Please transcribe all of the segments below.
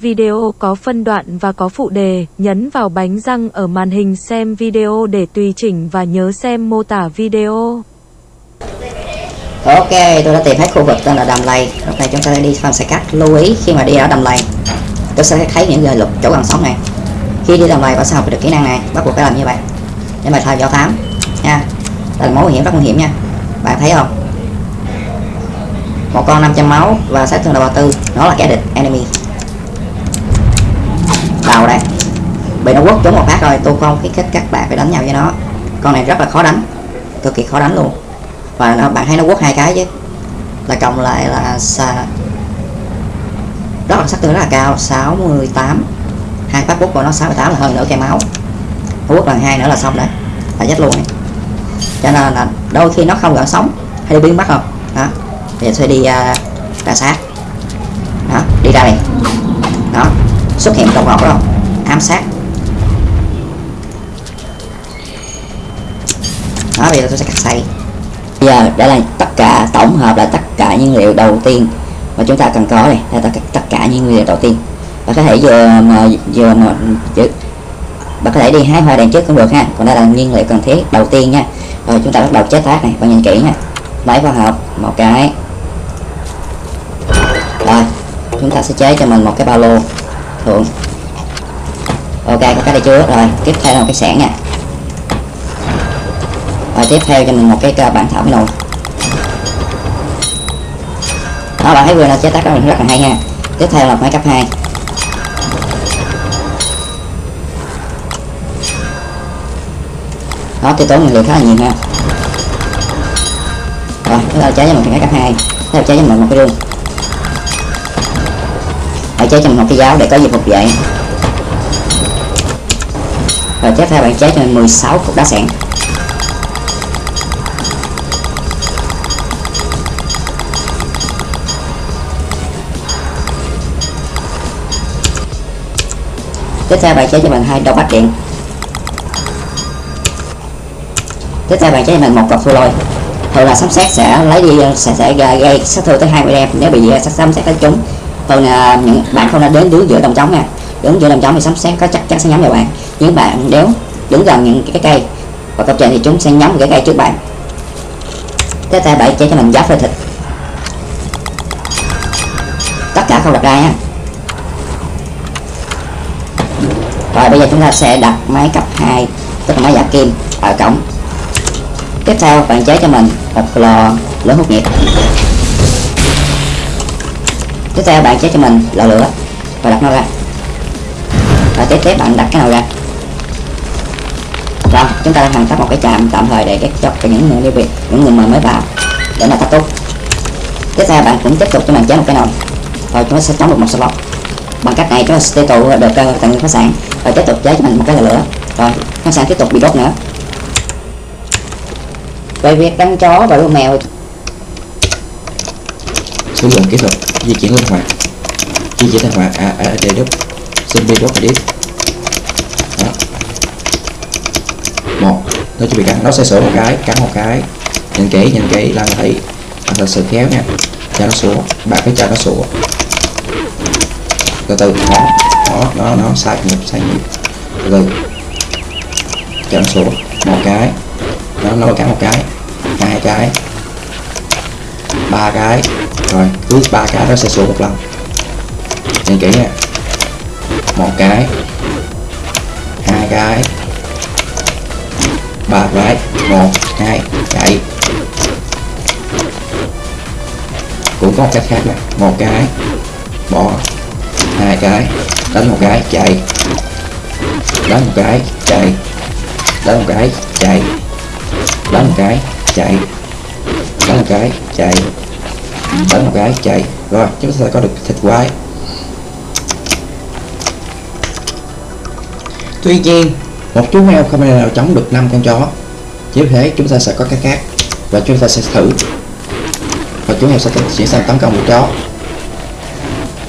Video có phân đoạn và có phụ đề, nhấn vào bánh răng ở màn hình xem video để tùy chỉnh và nhớ xem mô tả video. Ok, tôi đã tìm thấy khu vực tên là đầm lầy. Lúc này chúng ta sẽ đi farm xe cắt. Lưu ý khi mà đi ở đầm lầy, tôi sẽ thấy những người lục chỗ gần sống này. Khi đi đầm lầy bạn sẽ học được kỹ năng này, bắt buộc phải làm như vậy để mà theo dõi thám nha. Đây là mối nguy hiểm rất nguy hiểm nha. Bạn thấy không? Một con 500 máu và sát thương đầu tư, nó là kẻ địch enemy. Vào đây. Bị nó quất trúng một phát rồi, tôi không khuyến khích các bạn phải đánh nhau với nó. Con này rất là khó đánh, cực kỳ khó đánh luôn. Và nó, bạn thấy nó quất hai cái chứ. Là cộng lại là xa rất là sát thương rất là cao 68 hai phát quất của nó 68 là hơn nửa cây máu. Nó quất lần hai nữa là xong đấy. Là chết luôn này. cho nên là đôi khi nó không gỡ sống hay đi biến mất không? Đó. Thì sẽ đi uh, ra sát. Đó đi ra này đó xuất hiện đồng ngọt đó. Ám sát. Đó bây giờ tôi sẽ cắt xây bây giờ đây là tất cả tổng hợp là tất cả nhiên liệu đầu tiên mà chúng ta cần có này là tất, cả nhiên liệu đầu tiên. Và có thể vừa mà vừa mà chứ bạn có thể đi hái hoa đèn trước cũng được ha. Còn đây là nhiên liệu cần thiết đầu tiên nha. Rồi chúng ta bắt đầu chế tác này. Bạn nhìn kỹ nha. Lấy vào hộp một cái. Rồi chúng ta sẽ chế cho mình một cái ba lô thường ok, có cái này chưa? Rồi, tiếp theo là cái sẻn nha. Rồi, tiếp theo cho mình một cái à, bản thảo nồi. Đó, bạn thấy vừa là chế tác đó mình rất là hay nha. tiếp theo là máy cấp 2 đó, tiêu tốn nguyên liệu khá là nhiều nha. rồi chúng ta chế cho mình cái máy cấp 2 tiếp theo chế cho mình một cái rương chế cho mình một cái giáo để có gì phục vậy rồi tiếp theo bạn chế cho mình 16 cục đá sẹn tiếp theo bạn chế cho mình hai đầu bát điện. Tiếp theo bạn chế cho mình một cọc thu lôi. Thường là sấm sét sẽ lấy đi, sẽ sẽ gây sát thương tới 20 em nếu bị sấm sét đánh trúng thường à, những bạn không nên đến đứng giữa đồng trống nha. Đứng giữa đồng trống thì sấm sét có chắc chắn sẽ nhắm vào bạn. Nhưng bạn nếu đứng gần những cái cây và công trình thì chúng sẽ nhắm vào cái cây trước bạn. Tiếp theo bạn chế cho mình giáp phơi thịt. Tất cả không đặt ra nha. Rồi bây giờ chúng ta sẽ đặt máy cấp 2 tức là máy giả kim ở cổng. Tiếp theo bạn chế cho mình một lò lửa hút nhiệt tiếp theo bạn chế cho mình lò lửa và đặt nó ra. Và tiếp tiếp bạn đặt cái nồi ra. Rồi, chúng ta đang hoàn tất một cái chạm tạm thời để cho những người đi việc, những người mà mới vào để mà tắt túc tiếp theo bạn cũng tiếp tục cho mình chế một cái nồi rồi chúng ta sẽ chống được một slot bằng cách này chúng ta sẽ tiêu thụ được ờ, tại nguyên khách sạn. Rồi tiếp tục chế cho mình một cái lò lửa. Rồi, khách sạn tiếp tục bị đốt nữa. Về việc đánh chó và nuôi mèo sử dụng kỹ thuật di chuyển linh hoạt. Di chuyển linh hoạt à, à, đây đốt zombie đốt đi đó. Một nó chuẩn bị cắn. Nó sẽ sửa một cái cắn một cái. Nhìn kỹ nhìn kỹ là thấy. Là sự khéo nha. Cho nó sủa. Bạn phải cho nó sủa. Từ từ. Nó nó nó nó sai nhịp sai nhịp. Từ từ. Cho nó sủa. Một cái. Nó nó cắn một cái. Hai cái. Ba cái rồi, cứ ba cái đó sẽ xuống một lần. Nhìn kỹ nha. Một cái. Hai cái. Ba cái. Một, hai chạy cũng có một cách khác nè. Một cái. Bỏ. Hai cái. Đánh một cái, chạy. Đánh một cái, chạy. Đánh một cái, chạy. Đánh một cái, chạy. Đánh một cái, chạy đánh một cái chạy. Rồi, chúng ta sẽ có được thịt quái. Tuy nhiên, một chú heo không thể nào chống được năm con chó. Chỉ thế chúng ta sẽ có cái khác và chúng ta sẽ thử. Và chú heo sẽ chuyển sang tấn công một chó.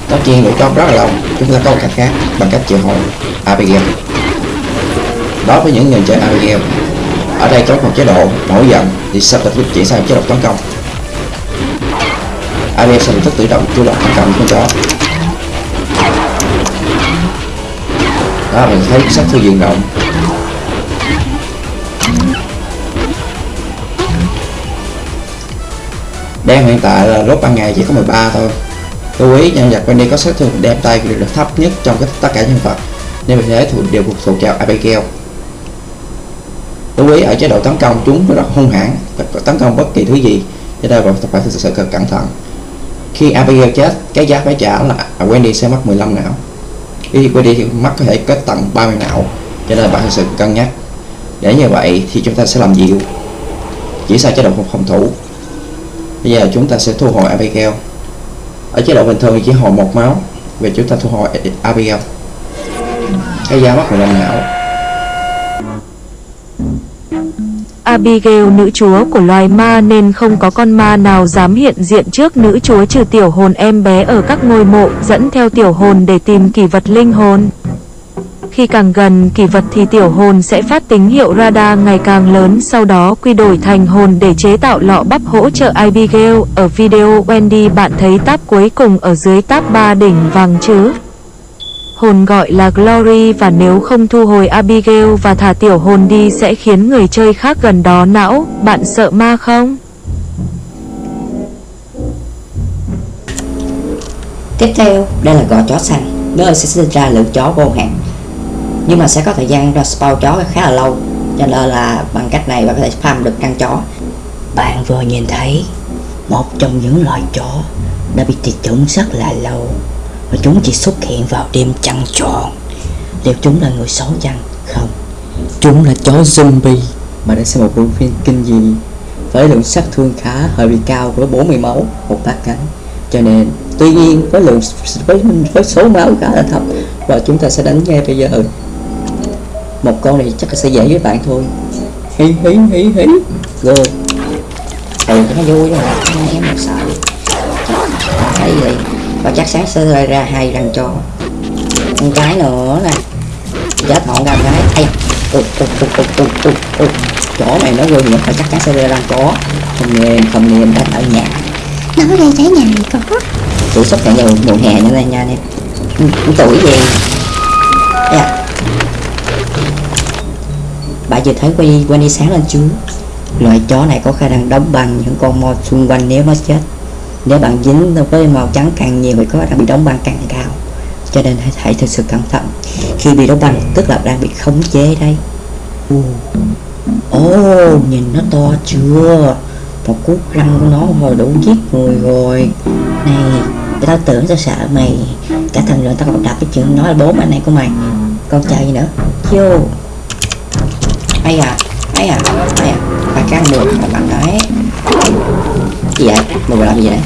Tất nhiên lũ chó rất là lâu chúng ta có một cách khác bằng cách triệu hồi Abigail. Đối với những người chơi Abigail, ở đây có một chế độ nổi giận thì sắp được chuyển sang chế độ tấn công. Abigail sẽ rất tự động chủ động tấn công con chó đó, mình thấy sát thương diện rộng. Đang hiện tại là lúc ban ngày chỉ có 13 thôi. Lưu ý, nhân vật Wendy có sát thương đem tay được thấp nhất trong tất cả nhân vật. Nên vì thế thuộc đều thuộc vào Abigail. Lưu ý, ở chế độ tấn công chúng rất hung hãn, tấn công bất kỳ thứ gì. Cho nên bạn phải thực sự cần cẩn thận khi Abigail chết, cái giá phải trả là Wendy sẽ mất 15 não khi Wendy thì mất có thể có tận 30 não cho nên bạn thực sự cân nhắc. Để như vậy thì chúng ta sẽ làm dịu chỉ sai chế độ phòng thủ. Bây giờ chúng ta sẽ thu hồi Abigail ở chế độ bình thường thì chỉ hồi một máu. Về chúng ta thu hồi Abigail cái giá mất 15 não Abigail, nữ chúa của loài ma, nên không có con ma nào dám hiện diện trước nữ chúa trừ tiểu hồn em bé ở các ngôi mộ, dẫn theo tiểu hồn để tìm kỷ vật linh hồn. Khi càng gần kỳ vật thì tiểu hồn sẽ phát tín hiệu radar ngày càng lớn, sau đó quy đổi thành hồn để chế tạo lọ bắp hỗ trợ Abigail. Ở video Wendy, bạn thấy tab cuối cùng ở dưới tab 3 đỉnh vàng chứ? Hồn gọi là Glory và nếu không thu hồi Abigail và thả tiểu hồn đi sẽ khiến người chơi khác gần đó não. Bạn sợ ma không? tiếp theo đây là gò chó xanh. Nơi sẽ sinh ra lượng chó vô hạn. Nhưng mà sẽ có thời gian ra spawn chó khá là lâu. Cho nên là bằng cách này bạn có thể farm được căn chó. Bạn vừa nhìn thấy một trong những loài chó đã bị tuyệt chủng rất là lâu và chúng chỉ xuất hiện vào đêm trăng tròn. Liệu chúng là người xấu chăng? Không. Chúng là chó zombie. Mà đã xem một bộ phim kinh dị với lượng sát thương khá hơi bị cao với 40 máu, một bát cánh. Cho nên, tuy nhiên, với lượng với với số máu khá là thấp, và chúng ta sẽ đánh ngay bây giờ. Một con này chắc là sẽ dễ với bạn thôi. Hí hí hí hí. Rồi. Ừ nó vui rồi không em sợ. Thấy gì và chắc sáng sẽ ra hai răng cho một cái nữa nè. Chết ngọn ra cái ai ục ục ục ục ục ục ục. Chỗ mày nó vui nữa phải chắc chắn sẽ ra răng có. Không niềm không niềm đánh ở nhà. Nó đây trái nhà này có. Tuổi sắp chạy nhiều mùa hè nữa đây nha em tuổi gì yeah. bạn vừa thấy quay quay đi sáng lên chưa loài chó này có khả năng đóng băng những con mo xung quanh nếu nó chết nếu bạn dính với màu trắng càng nhiều thì có khả bị đóng băng càng cao. Cho nên hãy, hãy thực sự cẩn thận. Khi bị đóng băng tức là đang bị khống chế đây. Ồ oh, nhìn nó to chưa? Một cú răng của nó hồi đủ giết người rồi. Này tao tưởng tao sợ mày. Cả thằng rồi tao còn đập cái chuyện nói là bố anh này của mày. Con chờ gì nữa? Vô. Ai à? Ai à? Ai à? Bà căng được mà bạn đấy gì vậy? Mày vừa làm gì vậy?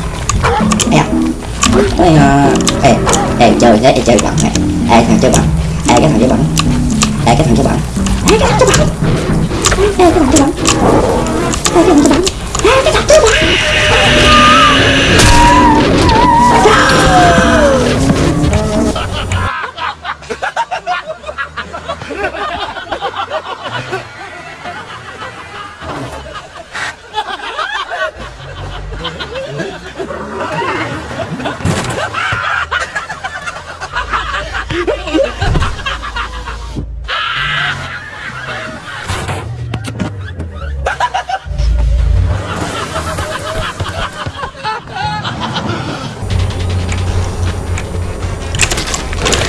ai à ờ, ê ê, chơi thế, ê, chơi bẩn này. Ê thằng chơi bẩn ê, cái thằng chơi bẩn ê, cái thằng chơi bẩn ê, cái thằng chơi bẩn ê, cái thằng chơi bẩn ê, cái thằng chơi bẩn ê, cái thằng chơi bẩn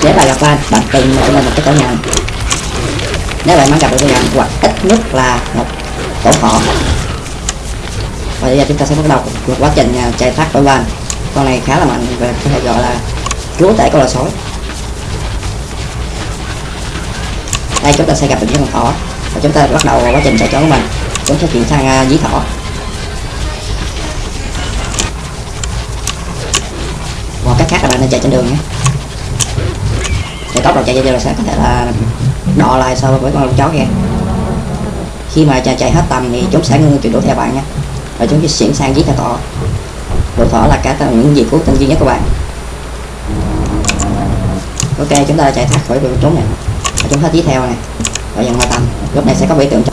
nếu bạn gặp bạn bạn tìm cho mình một cái tổ nhận nếu bạn muốn gặp được tổ nhận hoặc ít nhất là một tổ họ và bây giờ chúng ta sẽ bắt đầu một quá trình à, chạy thoát khỏi van con này khá là mạnh và có thể gọi là chúa tể con là sói. Đây chúng ta sẽ gặp được những con thỏ. Và chúng ta bắt đầu quá trình chạy trốn của mình. Chúng sẽ chuyển sang à, uh, dí thỏ. Hoặc cách khác là bạn nên chạy trên đường nhé để tốc độ chạy cho là sẽ có thể là đọ lại so với con chó kia. Khi mà chạy, chạy hết tầm thì chúng sẽ ngưng chuyển đuổi theo bạn nha. Và chúng sẽ chuyển sang giết theo thỏ đồ thỏ là cả những gì cứu tinh duy nhất của bạn. Ok chúng ta chạy thoát khỏi việc trốn này. Và chúng hết giết theo này. Và dần hoa tầm. lúc này sẽ có biểu tượng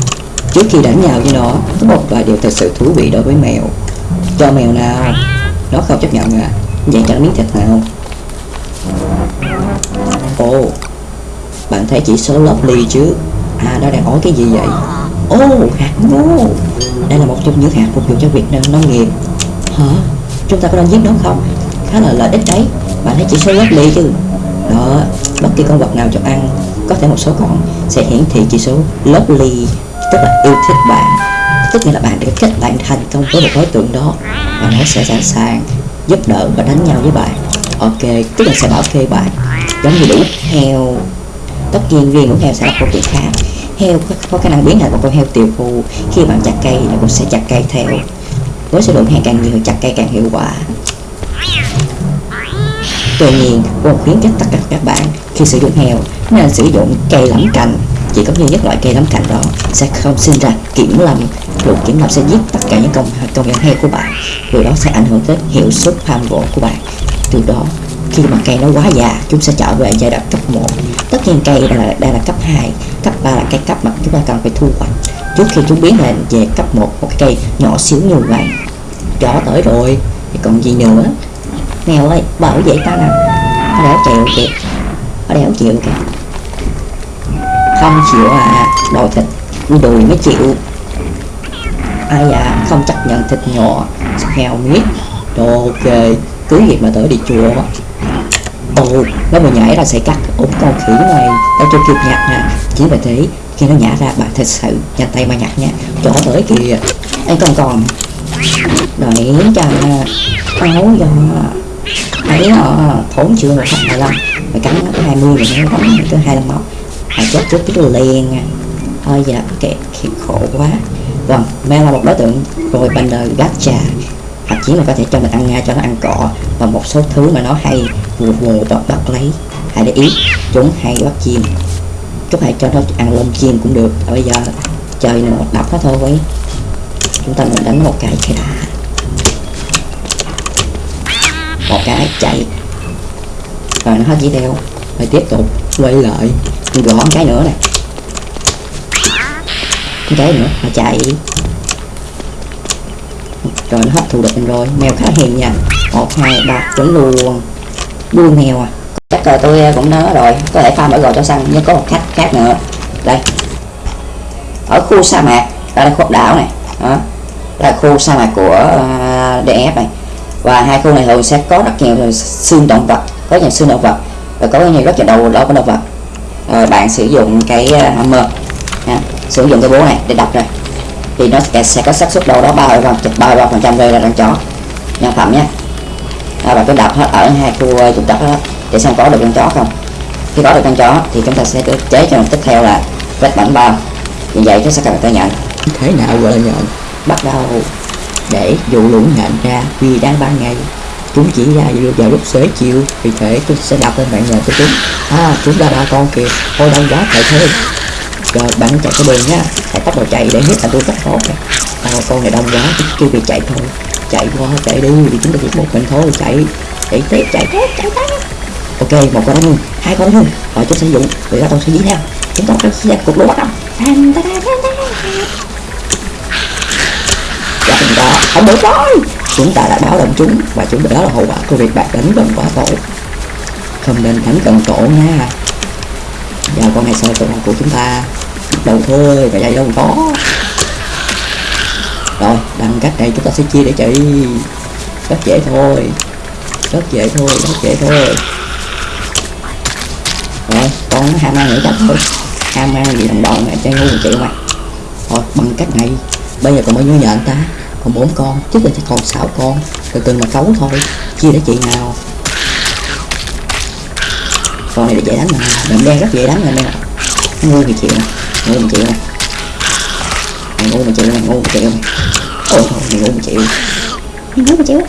trước khi đánh nhau với nó có một vài điều thật sự thú vị đối với mèo. Cho mèo nào nó không chấp nhận à? Vậy cho nó miếng thịt nào? Ồ thấy chỉ số lovely chứ? À nó đang nói cái gì vậy? Ô, hạt ngô đây là một trong những hạt phục vụ cho việc nông nghiệp. Hả? Chúng ta có nên giết nó không? Khá là lợi ích đấy. Bạn thấy chỉ số lovely chứ? Đó, bất kỳ con vật nào cho ăn, có thể một số con sẽ hiển thị chỉ số lovely tức là yêu thích bạn. Tức nghĩa là bạn đã kết bạn thành công với một đối tượng đó. Và nó sẽ sẵn sàng giúp đỡ và đánh nhau với bạn. Ok, tức là sẽ bảo kê bạn. Giống như đủ heo tất nhiên riêng của heo sẽ là câu chuyện khác heo có, có khả năng biến thành một con heo tiều phù khi bạn chặt cây nó cũng sẽ chặt cây theo. Với số lượng heo càng nhiều chặt cây càng hiệu quả. Tuy nhiên cô khuyến khích tất cả các bạn khi sử dụng heo nên sử dụng cây lẫm cành. Chỉ có duy nhất loại cây lắm cành đó sẽ không sinh ra kiểm lâm. Luật kiểm lâm sẽ giết tất cả những công công nhân heo của bạn. Điều đó sẽ ảnh hưởng tới hiệu suất farm gỗ của bạn. Từ đó khi mà cây nó quá già chúng sẽ trở về giai đoạn cấp 1 tất nhiên cây đây là đây là cấp 2 cấp 3 là cái cấp mà chúng ta cần phải thu hoạch. Trước khi chúng biến thành về cấp 1 một cái cây nhỏ xíu như vậy. Chó tới rồi, thì còn gì nữa? Mèo ơi bảo vệ ta nè. Nó đéo chịu kìa. Nó đéo chịu kìa. Không chịu à đòi thịt. Đùi mới chịu. Ai à không chấp nhận thịt nhỏ heo miết. Ok cứ việc mà tới đi chùa ồ nó vừa nhảy ra sẽ cắt ốm con khỉ này tao cho kịp nhặt nè. Chỉ vì thế khi nó nhả ra bạn thật sự nhanh tay mà nhặt nha. Chỗ tới kìa. Anh còn còn. Đợi cho áo do ấy họ thốn chưa một khách hai lăm mày cắn nó hai mươi rồi nó cắn tới hai lăm móc mày chết trước cái liền à. thôi, giờ kẹt thiệt khổ quá. Vâng mẹ là một đối tượng rồi bình đời gác trà hoặc chí là có thể cho mình ăn ngay cho nó ăn cỏ và một số thứ mà nó hay vù vù và bắt lấy, hãy để ý, chúng hay bắt chim. Chúng hãy cho nó ăn lông chim cũng được và bây giờ chơi nữa đập nó thôi. Chúng ta mình đánh một cái cái đã. Một cái chạy. Rồi nó hết chỉ đeo. Rồi tiếp tục quay lại. Gõ một cái nữa này. Một cái nữa mà chạy rồi nó hấp thu được mình rồi. Mèo khá hiền nha. Một hai ba chuẩn luôn. Đuôi mèo à? Chắc là tôi à, cũng nhớ rồi. Có thể farm ở gò cho săn nhưng có một khách khác nữa. Đây. Ở khu sa mạc. Đây là khu đảo này. Đó. Đây là khu sa mạc của à, uh, DF này. Và hai khu này thường sẽ có rất nhiều xương động vật. Có nhiều xương động vật. Và có nhiều rất nhiều đầu đó của động vật. Rồi bạn sử dụng cái uh, hammer. Nha. sử dụng cái búa này để đập này thì nó sẽ, sẽ có xác suất đâu đó ba mươi ba mươi phần trăm rơi là con chó. Nhân phẩm nhé. À, và cứ đập hết ở hai khu trục đất đó để xem có được con chó không. Khi có được con chó thì chúng ta sẽ chế cho tiếp theo là vết bẩn bao. Như vậy nó sẽ cần ta nhận. Thế nào gọi là nhận? Bắt đầu. Để dụ lũ nhện ra vì đang ban ngày. Chúng chỉ ra vào lúc xế chiều. Vì thế tôi sẽ đập lên bạn nhện của chúng à chúng ta ba con kìa. Thôi đông quá chạy thôi rồi bạn chạy cái đường nhá hãy tốc độ chạy để hết là tôi tốc tốt này. à, con này đông quá kêu bị chạy thôi. Chạy qua chạy đi vì chúng ta chỉ một mình thôi chạy. Chạy tiếp chạy tiếp chạy tiếp. Ok một con đó luôn hai con đó luôn. Rồi chúng sẽ dụ người ta tôi sẽ dí theo. Chúng ta sẽ cục lúa bắt đầu. Và chúng dạ, ta không được rồi. Chúng ta đã báo động chúng và chúng đó là hậu quả của việc bạn đánh gần quá tổ. Không nên đánh gần tổ nha giờ con này soi tổ của chúng ta. Đầu thôi và dạy đâu có. Rồi, bằng cách này chúng ta sẽ chia để chạy rất dễ thôi. Rất dễ thôi, rất dễ thôi. Rồi, con nó ham ăn nữa chắc thôi. Ham ăn gì đồng bọn này, chơi ngu một triệu mà. Thôi, bằng cách này, bây giờ còn bao nhiêu nhện ta. Còn bốn con, chứ là chỉ còn sáu con. Từ từ mà cấu thôi. Chia để chị nào con này dễ đánh mà. Đậm đen rất dễ đánh lên đây nó ngu thì chịu nè ngu một chịu nè mày ngu một chịu mày ngu một chịu. Ôi thôi mày ngu một chịu, mày ngu một chịu.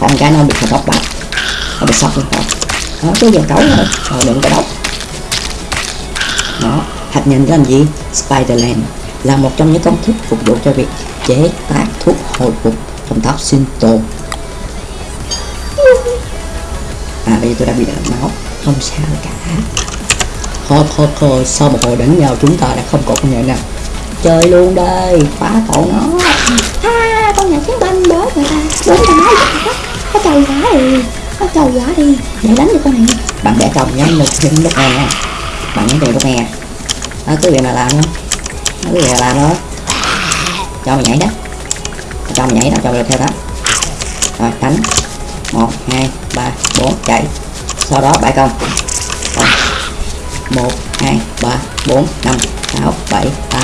Còn cái nó bị phải bóc bạch. Nó bị sọc luôn rồi nó cứ giờ cấu rồi rồi đừng có đốc. Đó hạt nhân làm gì? Spiderland là một trong những công thức phục vụ cho việc chế tác thuốc hồi phục trong tháp sinh tồn à bây giờ tôi đã bị đợt máu. Không sao cả. Thôi thôi thôi sau một hồi đánh nhau chúng ta đã không còn con nhện nào. Chơi luôn đây phá tổ nó. Ha con nhà chiến binh bớ người ta. Bớ người ta nói có trầu quá đi có trầu quá đi. Để đánh được con này. Bạn bẻ chồng nhanh một chân lúc này nha bạn nhấn tiền của nghe đó cứ việc mà làm nó cứ việc mà làm thôi. Cho mày nhảy đó. Cho mày nhảy đó cho mày theo đó. Rồi đánh một, hai, ba, bốn, chạy. Sau đó bãi công. Rồi một, hai, ba, bốn, năm, sáu, bảy, tám.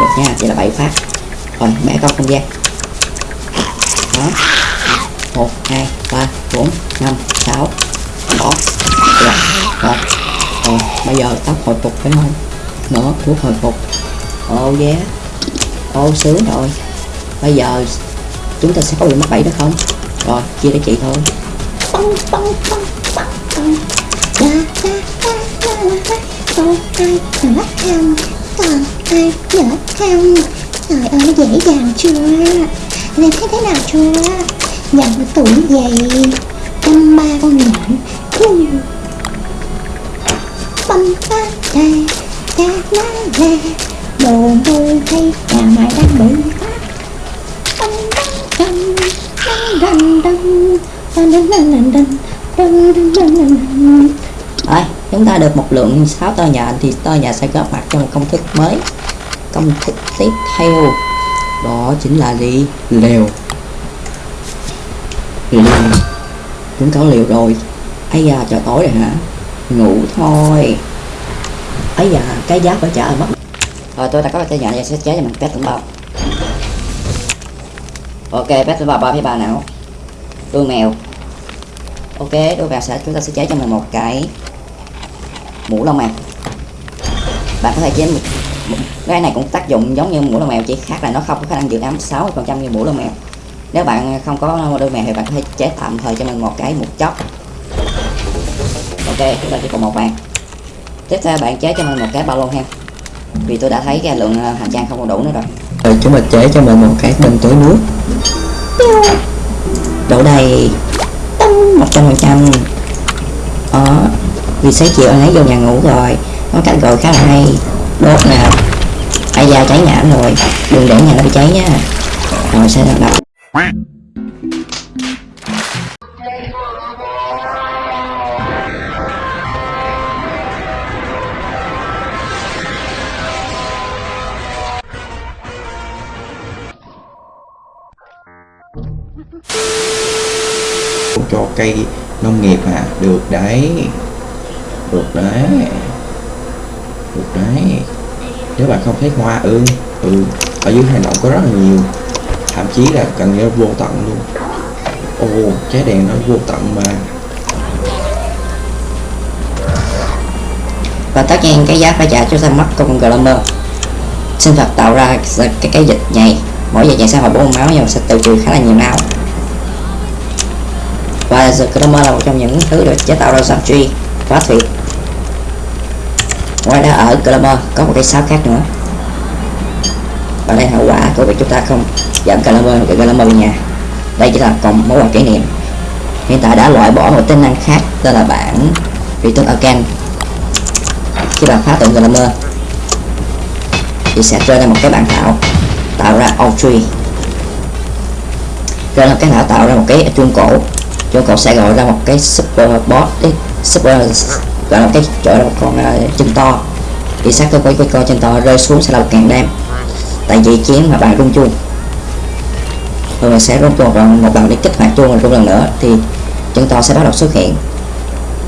Được nha, chỉ là bảy phát. Rồi bẻ công không gian. Đó. Một, hai, ba, bốn, năm, sáu. Bỏ. Dạ. Rồi rồi. Rồi bây giờ tóc hồi phục phải không? Nữa thuốc hồi phục. Ô yeah. Ô sướng rồi. Bây giờ chúng ta sẽ có bị mắc bẫy đó không? rồi chia cho chị thôi. Trời ơi, dễ dàng chưa? Nên thấy thế nào chưa? Nhận tuổi vậy. Trăm ba con nhện. Băm ba đè Cá lá lè Đồ môi hay nhà mày đang bị phát Băm băm băm rồi, chúng ta được một lượng 6 tơ nhà thì tơ nhà sẽ góp mặt trong công thức mới. Công thức tiếp theo đó chính là gì? Liều. Liều chúng có liều rồi. Ấy da trời tối rồi hả? Ngủ thôi. Ấy da cái giá phải trả mất. Rồi tôi đã có cái nhà này sẽ chế cho mình test tổng bao ok pet vào ba với ba nào? Đuôi mèo. Ok đuôi mèo sẽ chúng ta sẽ chế cho mình một cái mũ lông mèo. Bạn có thể chế một, một cái này cũng tác dụng giống như mũ lông mèo chỉ khác là nó không có khả năng giữ ấm 60 phần trăm như mũ lông mèo. Nếu bạn không có đôi mèo thì bạn có thể chế tạm thời cho mình một cái một chóc ok chúng ta chỉ còn một bàn. Tiếp theo bạn chế cho mình một cái bao lô ha vì tôi đã thấy cái lượng ờ, hành trang không còn đủ nữa rồi rồi chúng ta chế cho mình một cái bình tưới nước. Đổ đầy. Một trăm phần trăm. Đó vì sáng chiều anh ấy vô nhà ngủ rồi. Có cách gọi khá là hay. Đốt nè. Ai da cháy nhãn rồi. Đừng để nhà nó bị cháy nha. Rồi sẽ đập cho cây nông nghiệp à? Được đấy. Được đấy. Được đấy. Nếu bạn không thấy hoa ương ừ. Ở dưới hành động có rất là nhiều. Thậm chí là cần như vô tận luôn. Ồ trái đèn nó vô tận mà. Và tất nhiên cái giá phải trả cho ra mắt cùng Glamour sinh vật tạo ra cái cái dịch nhầy mỗi dịch nhầy sẽ hồi bốn máu nhưng mà sẽ tự trừ khá là nhiều máu và The là một trong những thứ được chế tạo ra giam truy quá tuyệt ngoài ra ở Glammer có một cái sáo khác nữa. Và đây hậu quả của việc chúng ta không dẫn Glammer hoặc Glammer về nhà. Đây chỉ là còn mối quan kỷ niệm. Hiện tại đã loại bỏ một tính năng khác tên là bản Return Again khi bạn phá tượng Glammer thì sẽ rơi ra một cái bản thảo tạo ra Outtree rồi là cái thảo tạo ra một cái chuông cổ chúng cậu sẽ gọi ra một cái super boss đi. Super gọi là cái chỗ là một con uh, chân to. Thì sát cơ của cái con chân to rơi xuống sẽ là một càng đam tại vì chiến mà bạn rung chuông. Rồi mình sẽ rung chuông còn một lần để kích hoạt chuông rồi rung lần nữa thì chân to sẽ bắt đầu xuất hiện.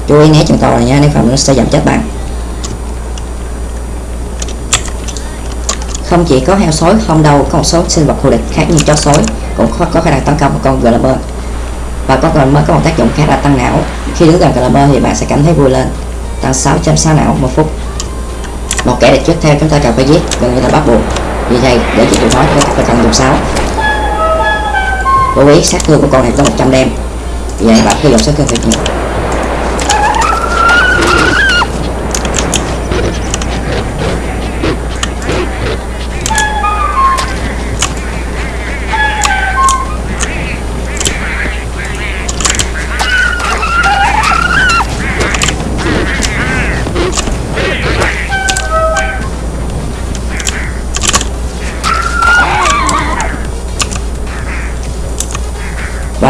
Chú ý né chân to này nha nếu không nó sẽ giảm chết bạn. Không chỉ có heo sói không đâu có một số sinh vật thù địch khác như chó sói cũng có, có khả năng tấn công một con Glammer và còn mới có một tác dụng khác là tăng não. Khi đứng gần Glammer thì bạn sẽ cảm thấy vui lên. Tăng 6.6 não một phút. Một kẻ địch trước theo chúng ta cần phải giết, gần như là bắt buộc. Vì vậy, để chịu nói chúng ta phải cần dùng sáu. Lưu ý, sát thương của con này có 100 đêm. Vì vậy, bạn cứ dùng sát thương thật nhiều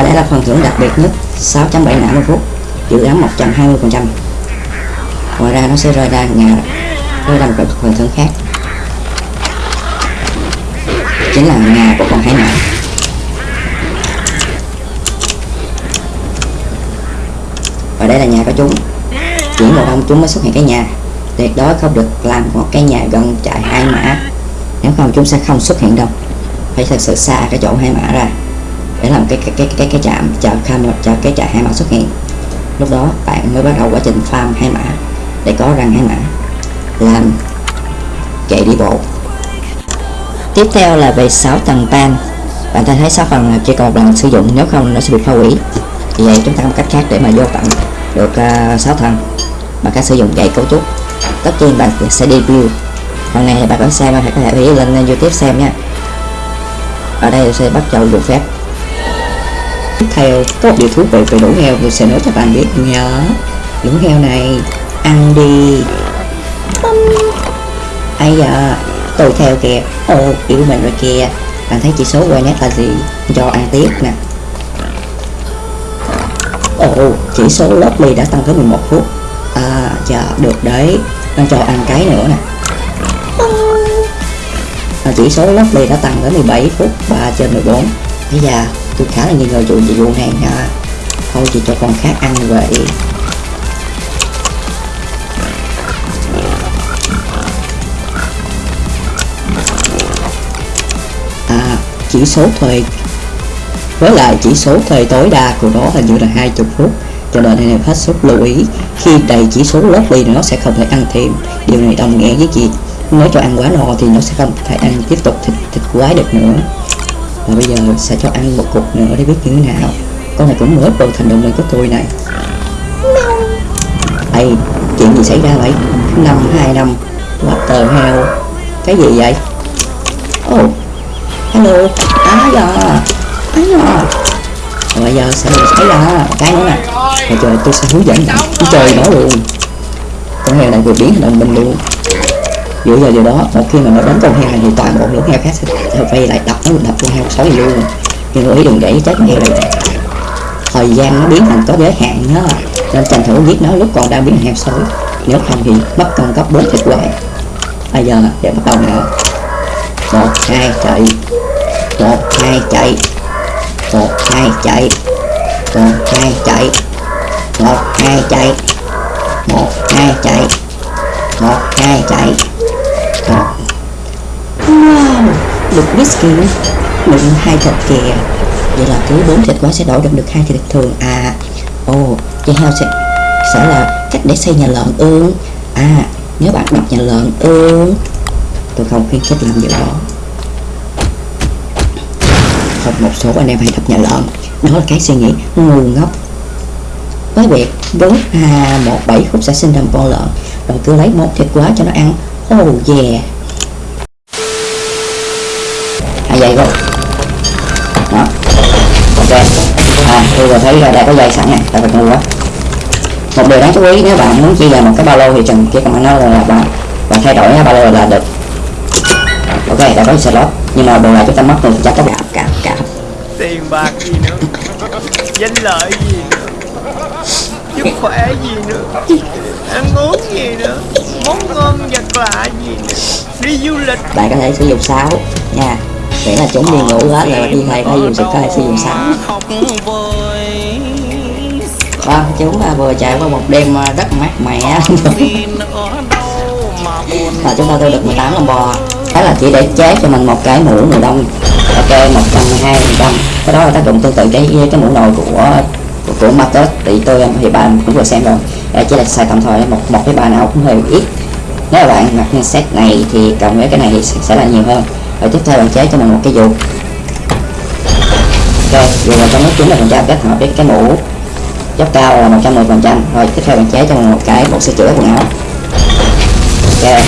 và đây là phần thưởng đặc biệt nhất 6.7 não một phút, dự án 120% ngoài ra nó sẽ rơi ra nhà, rơi ra một phần thưởng khác. Chính là nhà của con hải mã và đây là nhà của chúng. Chỉ một ông chúng mới xuất hiện cái nhà. Tuyệt đối không được làm một cái nhà gần chạy hai mã nếu không chúng sẽ không xuất hiện đâu. Phải thật sự xa cái chỗ hai mã ra để làm cái cái cái cái cái chạm chờ cam chờ cái chạm hai mã xuất hiện. Lúc đó bạn mới bắt đầu quá trình farm hai mã để có răng hai mã làm chạy đi bộ. Tiếp theo là về 6 tầng pan bạn ta thấy 6 phần là chỉ còn một lần sử dụng nếu không nó sẽ bị phá hủy. Vì vậy chúng ta có một cách khác để mà vô tận được ờ, uh, 6 tầng. Bằng cách sử dụng gậy cấu trúc. Tất nhiên bạn sẽ đi build phần này thì bạn có xem phải có thể lên youtube xem nha. Ở đây sẽ bắt đầu được phép theo có điều thú vị về lũ heo tôi sẽ nói cho bạn biết nhớ lũ heo này ăn đi. Ai giờ tôi theo kìa. Ô yêu mình rồi kìa. Bạn thấy chỉ số quay nét là gì? Cho ăn tiếp nè. Ồ chỉ số lovely đã tăng tới 11 phút. À dạ được đấy. Đang cho ăn cái nữa nè. À, chỉ số lovely đã tăng tới 17 phút 3 trên 14 bây giờ tôi khá là nghi ngờ vụ vụ này nha thôi chỉ cho con khác ăn vậy. À chỉ số thời, với lại chỉ số thời tối đa của nó hình như là 20 phút, cho nên anh em hết sức lưu ý, khi đầy chỉ số lớp thì nó sẽ không thể ăn thêm. Điều này đồng nghĩa với gì nếu cho ăn quá no thì nó sẽ không thể ăn tiếp tục thịt thịt quái được nữa và bây giờ sẽ cho ăn một cục nữa để biết như thế nào. Con này cũng mới vào thành động lực của tôi này. Ây, chuyện gì xảy ra vậy? Năm hai năm. Water heo cái gì vậy? Oh hello. Á giờ á giờ rồi bây giờ sẽ xảy ra cái nữa nè. Và trời tôi sẽ hướng dẫn. Bạn chơi nó luôn con heo này vừa biến thành đồng mình luôn giữa giờ điều đó một khi mà nó đánh con heo này thì toàn bộ lũ heo khác sẽ, sẽ vây lại đập nó đập con heo sói luôn. Nhưng lưu ý đừng để chết con heo này. Thời gian nó biến thành có giới hạn đó nên tranh thủ giết nó lúc còn đang biến heo sói nếu không thì mất con cấp bốn thịt hoài. Bây giờ để bắt đầu nữa một hai chạy. Một hai chạy. Một hai chạy. Một hai chạy. Một hai chạy. Một hai chạy. Một hai chạy cả wow được whisky đựng hai thịt kìa vậy là cứ bốn thịt quá sẽ đổi được được hai thịt thường. À ồ oh, vậy heo sẽ sẽ là cách để xây nhà lợn ương. À nếu bạn đọc nhà lợn ương. Tôi không khuyến khích làm điều đó. Không một số anh em hay đọc nhà lợn. Đó là cái suy nghĩ ngu ngốc. Với việc đốt à, một bảy phút sẽ sinh ra một con lợn. Rồi cứ lấy một thịt quá cho nó ăn oh yeah à vậy rồi đó. Ok. À tôi vừa thấy là đã có dây sẵn này tại phải mua một điều đáng chú ý nếu bạn muốn chia ra một cái ba lô thì chừng chỉ cần nó là bạn bạn thay đổi cái ba lô là được. Ok đã có slot nhưng mà đồ này chúng ta mất rồi chắc có cả cả cả tiền bạc gì nữa? Danh lợi gì nữa sức khỏe gì nữa. Ăn uống gì nữa. Món ngon vật lạ gì nữa. Đi du lịch. Bạn có thể sử dụng sáo. Nha. Miễn là chúng đi ngủ hết rồi đi thầy có dùng sự có thể sử dụng sáo. Vâng chúng vừa trải qua một đêm à, rất mát mẻ. Và chúng ta thu được 18 lon bò. Đó là chỉ để chế cho mình một cái mũ mùa đông. Ok 120 phần trăm cái đó là tác dụng tương tự cái cái mũ nồi của của, của Matus thì tôi thì bạn cũng vừa xem rồi. Đây chỉ là sai tạm thời một một cái bài nào cũng hơi ít. Nếu bạn mặc như set này thì cộng với cái này thì sẽ, là nhiều hơn. Rồi tiếp theo bạn chế cho mình một cái dù ok dù là trong nước 90 phần trăm kết hợp với cái mũ. Dốc cao là 110 phần trăm. Rồi tiếp theo bạn chế cho mình một cái bộ sửa chữa quần áo. Ok.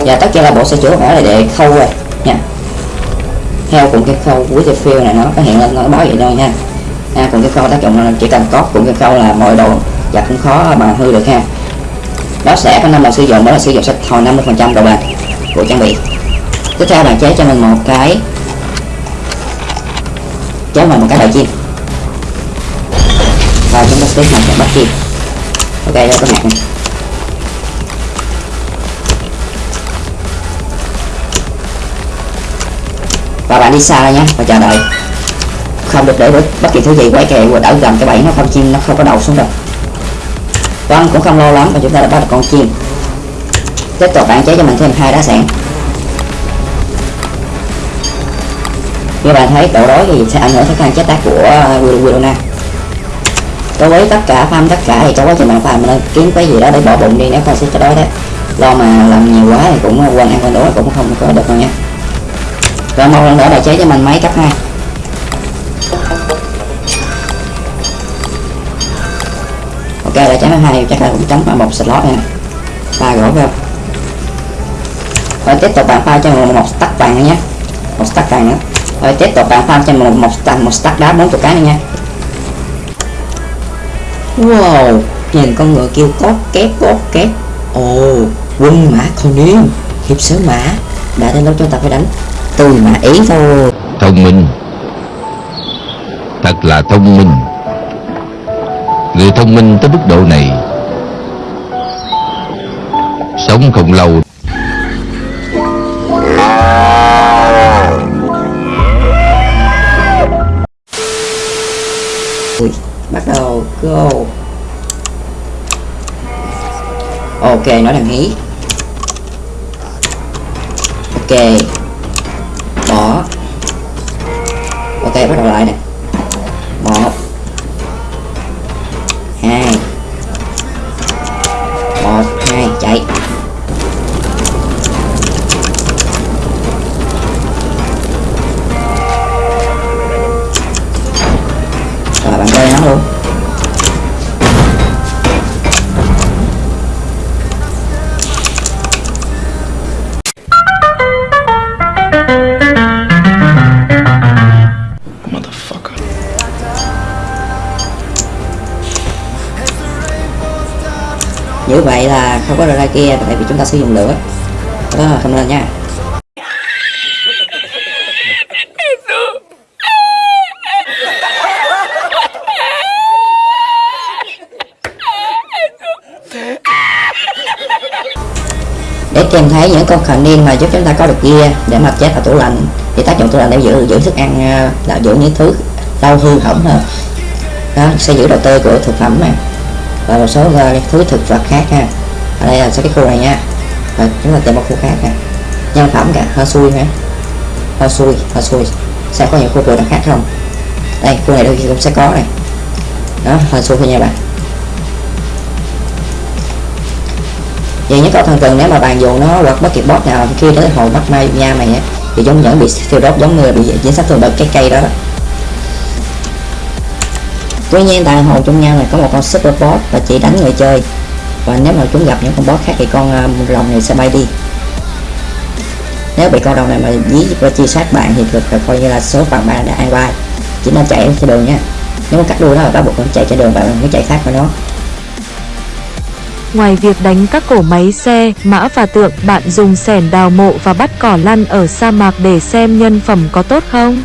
Và tất nhiên là bộ sửa chữa quần áo này để khâu rồi nha. Theo cùng cái khâu của the field này nó có hiện lên nó báo vậy thôi nha ha cuộn kim khâu tác dụng ờ, chỉ cần có cùng cái khâu là mọi đồ và cũng khó ờ, mà hư được ha. Nó sẽ có năm lần sử dụng, đó là sử dụng sẽ hồi 50 phần trăm độ bền của trang bị. Tiếp theo bạn chế cho mình một cái, chế mình một cái đầu chim. Và chúng ta sẽ một cái bắt chim. Ok, đây có các này. Và bạn đi xa đây nhé và chờ đợi không được để bất kỳ thứ gì quay kèo đảo gần cái bẫy nó không chim, nó không có đầu xuống đâu con cũng không lo lắm và chúng ta đã bắt được con chim. Tiếp tục bạn chế cho mình thêm hai đá sạn. Như bạn thấy, độ đói thì sẽ ảnh hưởng tới khả năng chế tác của Willona đối với tất cả farm, tất cả thì trong quá trình bạn farm mình kiếm cái gì đó để bỏ bụng đi, nếu không sẽ cho đói đấy lo mà làm nhiều quá thì cũng quên ăn quên đói cũng không có được đâu nha. Rồi một lần nữa là chế cho mình máy cấp 2 ok đại máy hai chắc là cũng trống vào một slot này nè pha gỗ vào rồi tiếp tục bạn pha cho mình một stack vàng nữa nhé. Một stack vàng nữa. Rồi tiếp tục bạn pha cho mình một một stack, một stack đá 40 cái nữa nha. Wow nhìn con ngựa kêu có két có két. Ồ quân mã không niên hiệp sứ mã. Đã đến lúc chúng ta phải đánh. Tôi mã ý thôi. Thông minh. Thật là thông minh người thông minh tới mức độ này. Sống không lâu. Ui, bắt đầu go. Ok nó đang hí. Ok. Bỏ. Ok bắt đầu lại nè. Như vậy là không có ra kia, tại vì chúng ta sử dụng lửa. Đó là không nên nha. Để kèm thấy những con khẩn niên mà giúp chúng ta có được ghia để mà chế vào tủ lạnh, thì tác dụng tủ lạnh để giữ giữ thức ăn ờ, là giữ những thứ lâu hư hỏng hơn. Đó, sẽ giữ độ tươi của thực phẩm này và một số uh, thứ thực vật khác ha. Ở đây là sẽ cái khu này nha. Và chúng ta tìm một khu khác nè nhân phẩm cả hơi xui hả? Hơi xui hơi xui. Sẽ có những khu vực khác không? Đây khu này đôi khi cũng sẽ có này. Đó hơi xui thôi nha bạn. Vậy những con thần tượng nếu mà bạn dùng nó hoặc bất kỳ bot nào khi tới hồi bắt mai nha mày á thì giống vẫn bị thiêu đốt giống người bị dính sát thường bởi cái cây đó, đó tuy nhiên tại hồ trong nhau này có một con super boss và chỉ đánh người chơi. Và nếu mà chúng gặp những con boss khác thì con à, rồng này sẽ bay đi. Nếu bị con rồng này mà dí và chi sát bạn thì được coi như là số phận bạn đã an vai chỉ nên chạy trên đường nha. Nếu mà cắt đuôi nó là bắt buộc nó chạy trên đường bạn mới chạy khác với nó Ngoài việc đánh các cổ máy xe, mã và tượng, bạn dùng sẻn đào mộ và bắt cỏ lăn ở sa mạc để xem nhân phẩm có tốt không?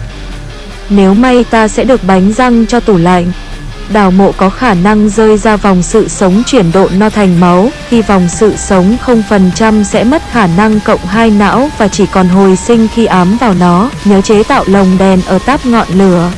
Nếu may ta sẽ được bánh răng cho tủ lạnh. Đào mộ có khả năng rơi ra vòng sự sống chuyển độ no thành máu, khi vòng sự sống 0% sẽ mất khả năng cộng hai não và chỉ còn hồi sinh khi ám vào nó. Nhớ chế tạo lồng đèn ở táp ngọn lửa.